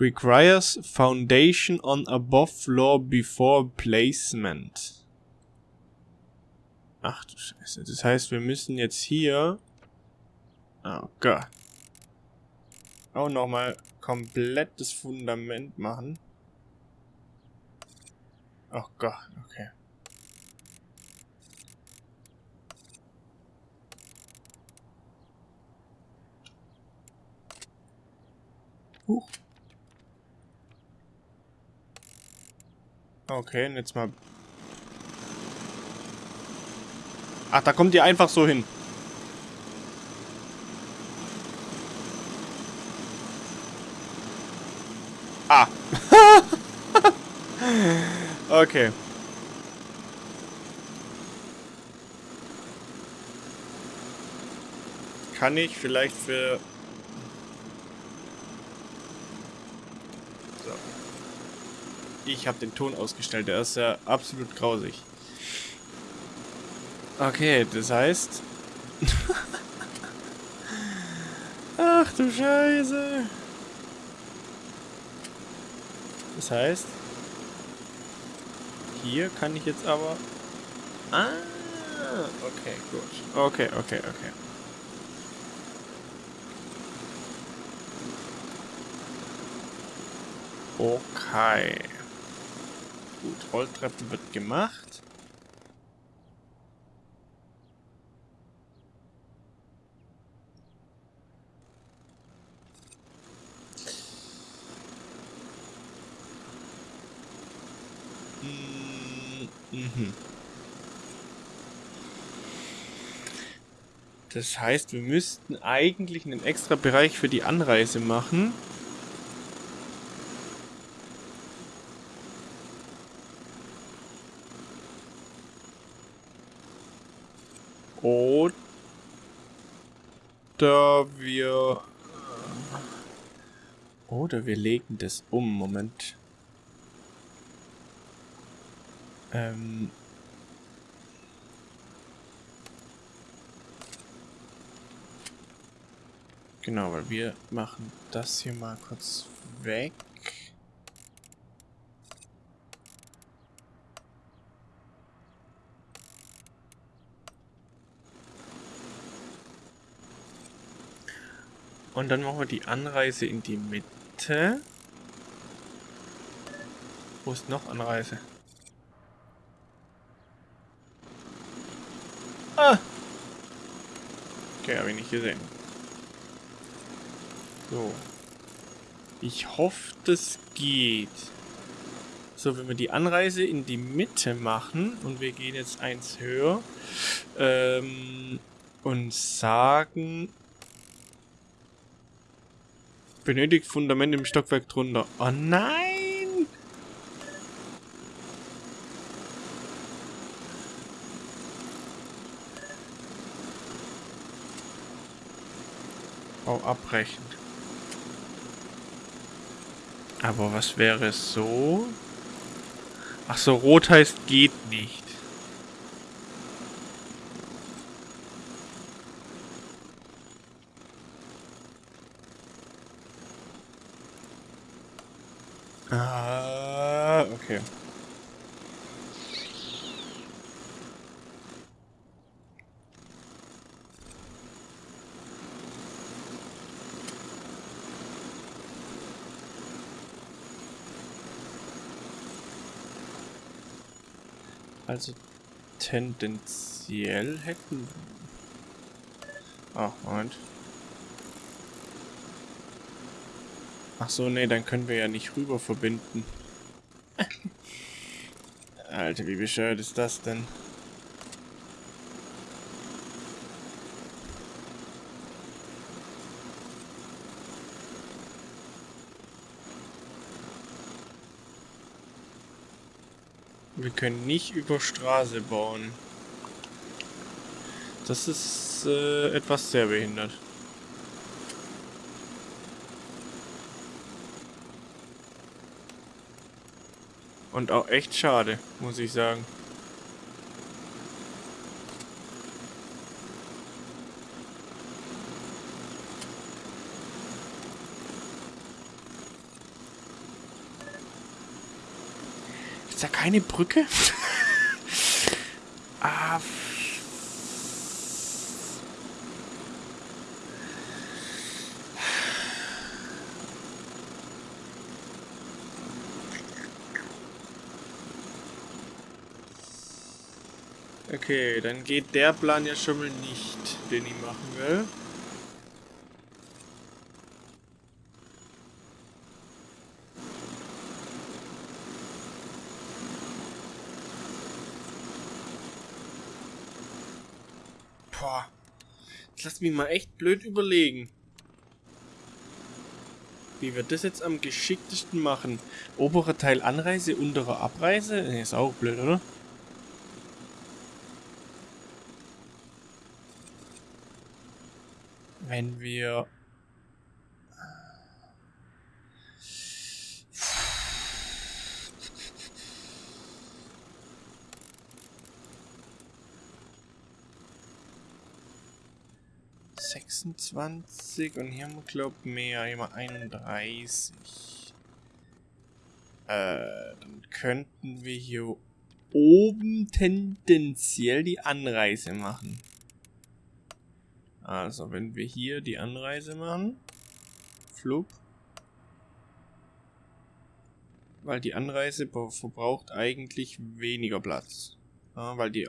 Requires foundation on above floor before placement. Ach du Scheiße. Das heißt, wir müssen jetzt hier... Oh Gott. Auch nochmal komplett das Fundament machen. Oh Gott, okay. Huch. Okay, und jetzt mal... Ach, da kommt ihr einfach so hin. Ah. okay. Kann ich vielleicht für Ich habe den Ton ausgestellt. Der ist ja absolut grausig. Okay, das heißt... Ach du Scheiße. Das heißt... Hier kann ich jetzt aber... Ah, okay, gut. Okay, okay, okay. Okay. Gut, Rolltreppen wird gemacht. Mhm. Das heißt, wir müssten eigentlich einen extra Bereich für die Anreise machen. Oder wir... Oder wir legen das um. Moment. Ähm... Genau, weil wir machen das hier mal kurz weg. Und dann machen wir die Anreise in die Mitte. Wo ist noch Anreise? Ah! Okay, habe ich nicht gesehen. So. Ich hoffe, das geht. So, wenn wir die Anreise in die Mitte machen und wir gehen jetzt eins höher ähm, und sagen, Benötigt Fundament im Stockwerk drunter. Oh nein! Bau abbrechen. Aber was wäre so? Ach so, rot heißt geht nicht. Ah, okay. Also tendenziell hätten... Ach, Moment. Ach so, nee, dann können wir ja nicht rüber verbinden. Alter, wie bescheuert ist das denn? Wir können nicht über Straße bauen. Das ist äh, etwas sehr behindert. Und auch echt schade, muss ich sagen. Ist da keine Brücke? ah, Okay, dann geht der Plan ja schon mal nicht, den ich machen will. Boah. Jetzt lass mich mal echt blöd überlegen. Wie wir das jetzt am geschicktesten machen. Oberer Teil Anreise, unterer Abreise? Ist auch blöd, oder? Wenn wir sechsundzwanzig und hier haben wir glaubt mehr, wir 31. Äh, dann könnten wir hier oben tendenziell die Anreise machen. Also, wenn wir hier die Anreise machen, Flug, weil die Anreise verbraucht eigentlich weniger Platz. Ja, weil die,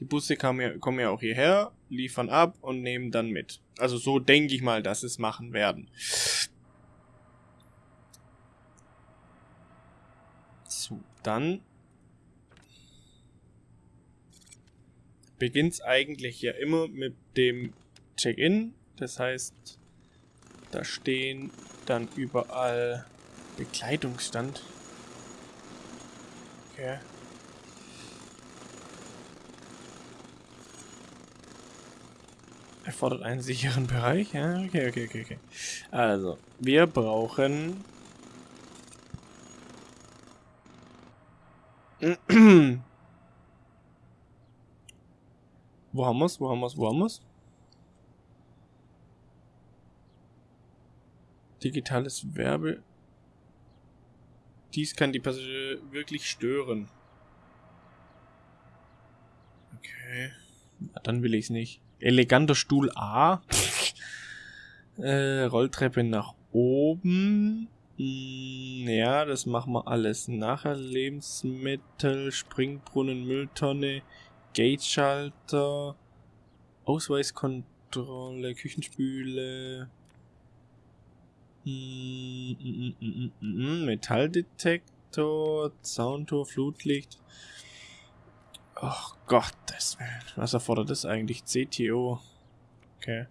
die Busse kommen ja, kommen ja auch hierher, liefern ab und nehmen dann mit. Also so denke ich mal, dass es machen werden. So, dann beginnt es eigentlich ja immer mit dem Check-in. Das heißt, da stehen dann überall Bekleidungsstand. Okay. Erfordert einen sicheren Bereich. Ja, okay, okay, okay, okay. Also, wir brauchen... Wo haben wir's? Wo haben wir's? Wo haben wir's? Digitales Werbe. Dies kann die Passagiere wirklich stören. Okay. Na, dann will ich es nicht. Eleganter Stuhl A. äh, Rolltreppe nach oben. Hm, ja, das machen wir alles nachher. Lebensmittel, Springbrunnen, Mülltonne, Gateschalter, Ausweiskontrolle, Küchenspüle, Metalldetektor, Soundtor, Flutlicht. Ach Gottes Willen. Was erfordert das eigentlich? CTO. Okay.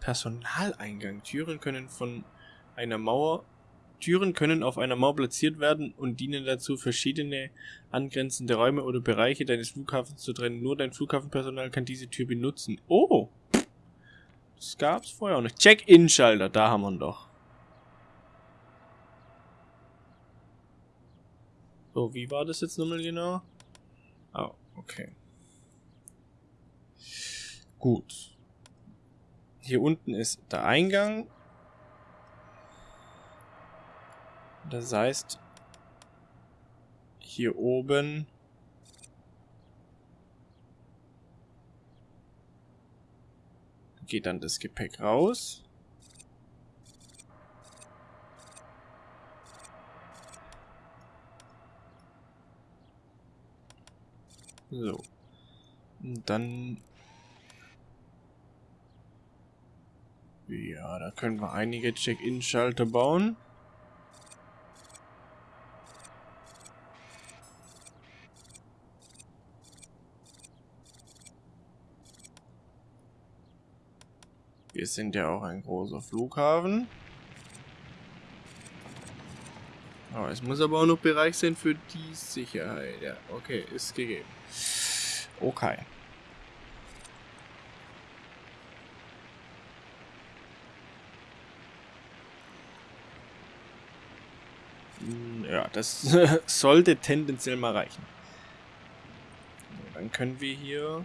Personaleingang. Türen können von einer Mauer Türen können auf einer Mauer platziert werden und dienen dazu, verschiedene angrenzende Räume oder Bereiche deines Flughafens zu trennen. Nur dein Flughafenpersonal kann diese Tür benutzen. Oh! Das gab's vorher auch nicht. Check-in-Schalter, da haben wir ihn doch. So, wie war das jetzt nochmal genau? Oh, okay. Gut. Hier unten ist der Eingang Das heißt, hier oben geht dann das Gepäck raus. So. Und dann... Ja, da können wir einige Check-In-Schalter bauen. Wir sind ja auch ein großer Flughafen. Oh, es muss aber auch noch Bereich sein für die Sicherheit. Ja, okay, ist gegeben. Okay. Hm, ja, das sollte tendenziell mal reichen. Dann können wir hier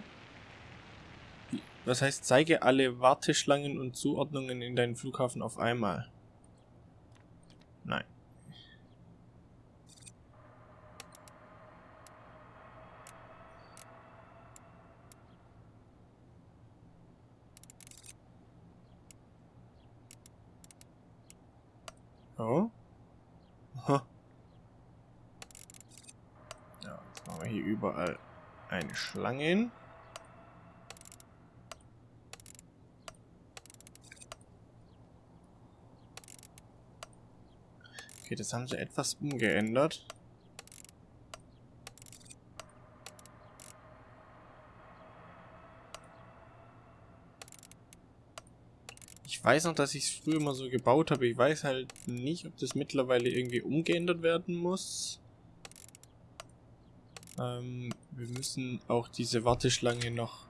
Das heißt, zeige alle Warteschlangen und Zuordnungen in deinen Flughafen auf einmal. Nein. Oh. Aha. Ja, jetzt machen wir hier überall eine Schlange hin. Okay, das haben sie etwas umgeändert. Ich weiß noch, dass ich es früher mal so gebaut habe. Ich weiß halt nicht, ob das mittlerweile irgendwie umgeändert werden muss. Ähm, wir müssen auch diese Warteschlange noch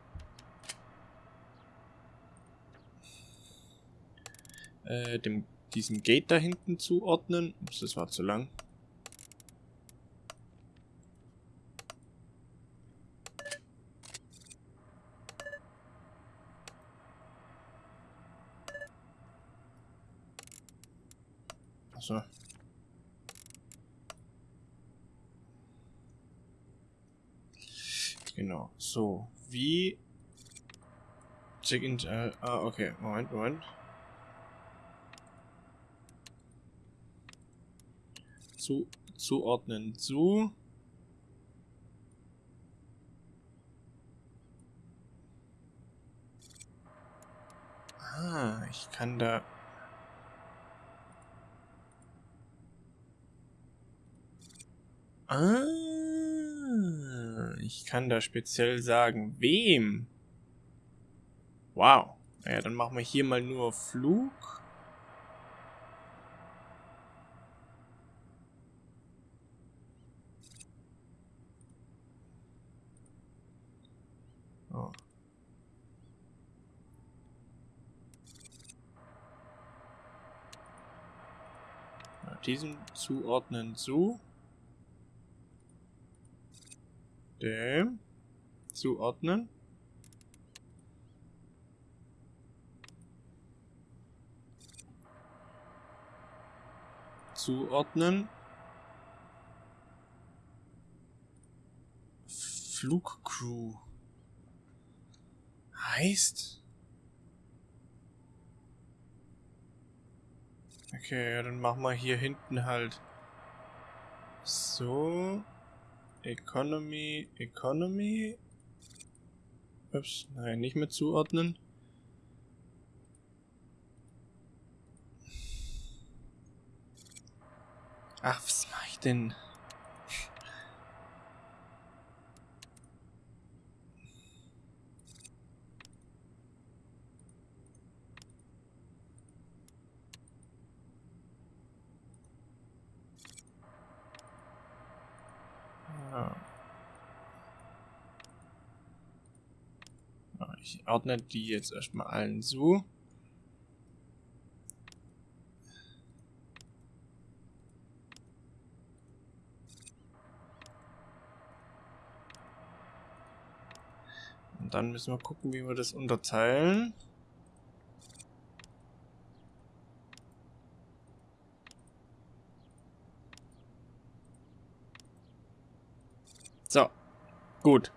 äh, dem diesem Gate da hinten zuordnen. Ups, das war zu lang. Achso. Genau. So, wie... Check-in... Äh, ah, okay. Moment, Moment. Zu, zuordnen zu. Ah, ich kann da... Ah, ich kann da speziell sagen, wem? Wow. Naja, dann machen wir hier mal nur Flug. Diesem zuordnen zu. Dem zuordnen. Zuordnen. Flugcrew. Heißt Okay, dann machen wir hier hinten halt so. Economy, Economy. Ups, nein, nicht mehr zuordnen. Ach, was mache ich denn? Ich ordne die jetzt erstmal allen zu. Und dann müssen wir gucken, wie wir das unterteilen. So, gut.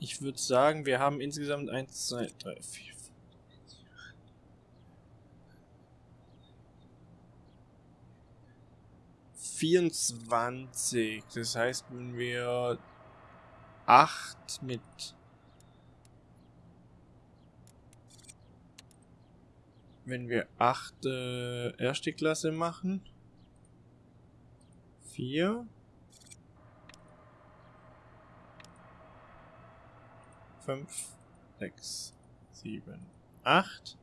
Ich würde sagen, wir haben insgesamt 1, 2, 3, 4, 5. 24. Das heißt, wenn wir 8 mit wenn wir 8 äh, erste Klasse machen 4 fünf, sechs, sieben, acht.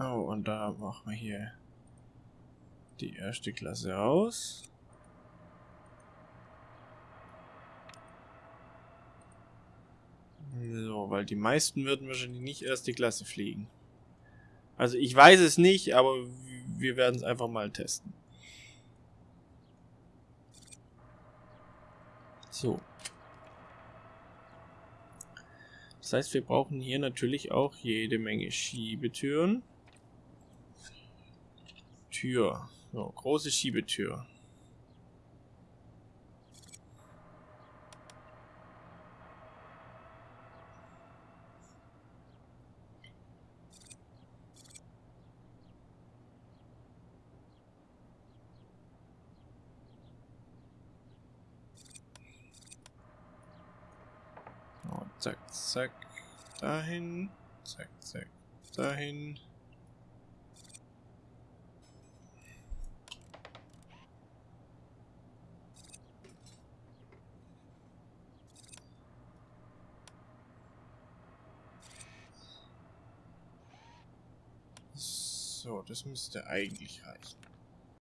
Oh, und da machen wir hier die erste Klasse aus. So, weil die meisten würden wahrscheinlich nicht erste Klasse fliegen. Also ich weiß es nicht, aber wir werden es einfach mal testen. So. Das heißt, wir brauchen hier natürlich auch jede Menge Schiebetüren. Tür. So, große Schiebetür. Zack, zack, dahin, zack, zack, dahin. So, das müsste eigentlich reichen.